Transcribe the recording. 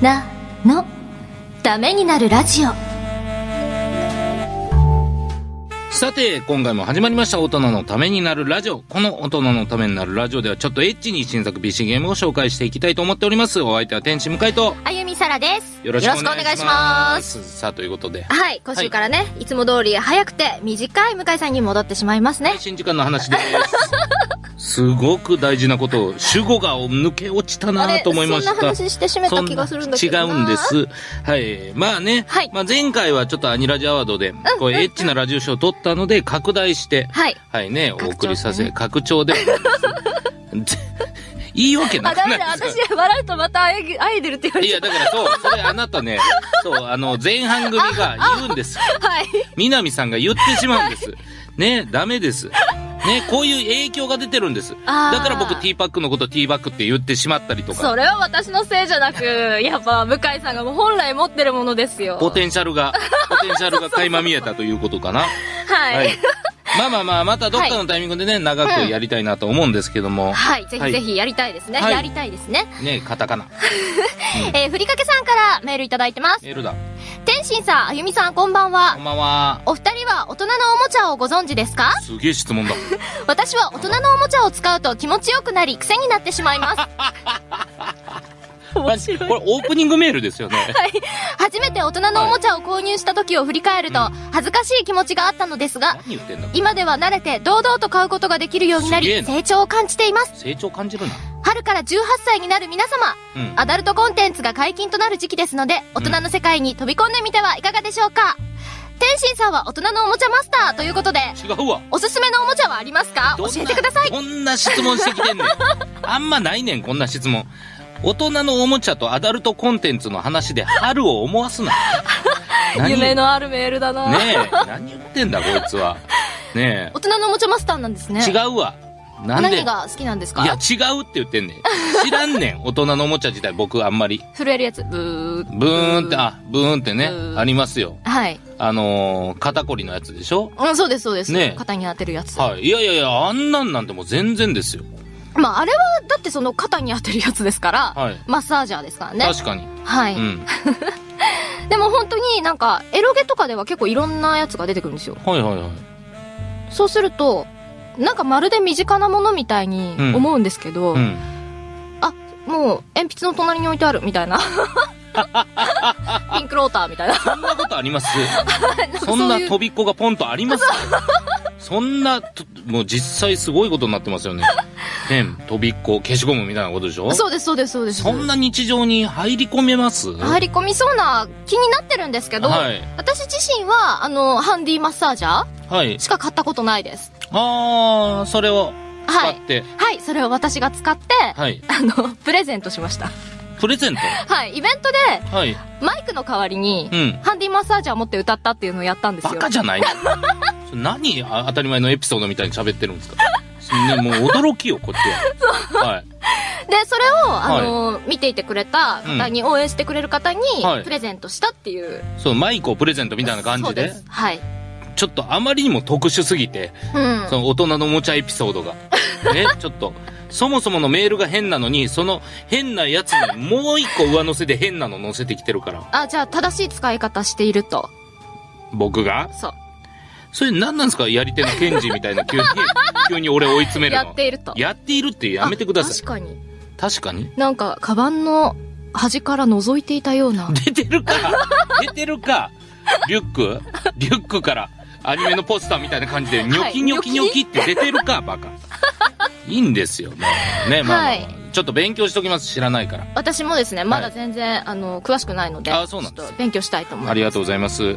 なのためになるラジオさて、今回も始まりました大人のためになるラジオ。この大人のためになるラジオではちょっとエッチに新作 PC ゲームを紹介していきたいと思っております。お相手は天使向井とあゆみさらですよろしくお願いします。さあ、ということで。はい今週からね、い、つも通り早くて短い向井さんに戻ってしまいますね配信時間の話です。すごく大事なことを、主語が抜け落ちたなと思いました。そんな話してしめた気がするんだけど違うんです。はい。まあね、はいまあ前回はちょっとアニラジアワードで、こうエッチなラジオショーを撮ったので、拡大して、はいはいね、お送りさせ、拡張で。いいわけなあ、く。ないですか私、笑うとまたアイアイドルって言われいや、ちゃう。だからそう、それあなたね、そう、あの、前半組が言うんです。はい。南さんが言ってしまうんです。ね、ダメです。ね、こういう影響が出てるんです。だから僕ティーパックのことティーバックって言ってしまったりとか、それは私のせいじゃなく、やっぱ、向井さんが本来持ってるものですよ。ポテンシャルが、ポテンシャルが垣間見えたということかな。はい。はい。まあまあまあ、またどっかのタイミングでね、長くやりたいなと思うんですけども、はい。ぜはいひぜひやりたいですね。はいやりたいですね。ね、カタカナ。えー、ふりかけさんからメールいただいてます。メールだ。天心さん、あゆみさん、こんばんはこん。ばんは。お二人は大人のおもちゃをご存知ですか？すげえ質問だ。私は大人のおもちゃを使うと気持ちよくなり癖になってしまいます。面白い。これオープニングメールですよね。初めて大人のおもちゃを購入した時を振り返ると、恥ずかしい気持ちがあったのですが、今では慣れて堂々と買うことができるようになり、成長を感じています。成長感じるな。春から18歳になる皆様、うん。アダルトコンテンツが解禁となる時期ですので、大人の世界に飛び込んでみてはいかがでしょうか天心さんは大人のおもちゃマスターということで、違うわ。おすすめのおもちゃはありますか？教どんなえてください。こんな質問してきてんねん。あんまないねん、こんな質問。大人のおもちゃとアダルトコンテンツの話で春を思わすな。何？夢のあるメールだなねえ、何言ってんだ、こいつは。ね大人のおもちゃマスターなんですね。え、違うわ。なんで？何が好きなんですか？いや、違うって言ってんねん。知らんねん、大人のおもちゃ自体、僕あんまり。震えるやつ。ブー。ブーンって、あ、ブーンってねありますよ。はい。あのー、肩こりのやつでしょ？うん、そうです、そうです。ねえ肩に当てるやつ。はい。いやいやいや、あんなんなんてもう全然ですよ。まあ、あれは、だってその肩に当てるやつですから、はい。マッサージャーですからね。確かに。はい。うん。でも本当になんか、エロゲとかでは結構いろんなやつが出てくるんですよ。はいはいはい。そうすると、なんかまるで身近なものみたいに思うんですけど、うん。もう鉛筆の隣に置いてあるみたいな。ピンクローターみたいな。そんなことあります？そそんな飛びっこがポンとあります？そんなと、もう実際すごいことになってますよね。ペン、飛びっこ、消しゴムみたいなことでしょ？そうです、そうです、そうです。そんな日常に入り込めます？入り込みそうな気になってるんですけど、はい。私自身は、あの、ハンディマッサージャはいー。しか買ったことないです。あー、それを使はい。って、はい、それを私が使って、はい。あの、プレゼントしました。プレゼント？はい、イベントで、はい。マイクの代わりに、うん。ハンディマッサージャー持って歌ったっていうのをやったんですよ。バカじゃない 何あ当たり前のエピソードみたいに喋ってるんですか？ね、もう驚きよ、こっちは。はい。で、それを、あの、見ていてくれた方に、応援してくれる方にはい、プレゼントしたっていう。そう、マイクをプレゼントみたいな感じで、そうです。はい。ちょっとあまりにも特殊すぎて、うん。その大人のおもちゃエピソードが。ね、ちょっと、そもそものメールが変なのに、その変なやつにもう一個上乗せで変なの乗せてきてるから。あ、じゃあ、正しい使い方していると。僕が？そう。それ何なんですか？やり手のケンジみたいな急に、急に俺追い詰めるやの。っていると。やっているってやめてください。あ確かに。確かに。なんか、カバンの端から覗いていたような。出てるか？出てるか？リュック？リュックからアニメのポスターみたいな感じで、ニョキニョキニョキって出てるかバカ。いいんですよ。もうね、まあまあちょっと勉強しときます。知らないから。私もですね、まだ全然、あの、詳しくないので、あそうなんです勉強したいと思います。ありがとうございます。